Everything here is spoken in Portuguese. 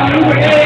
Amém.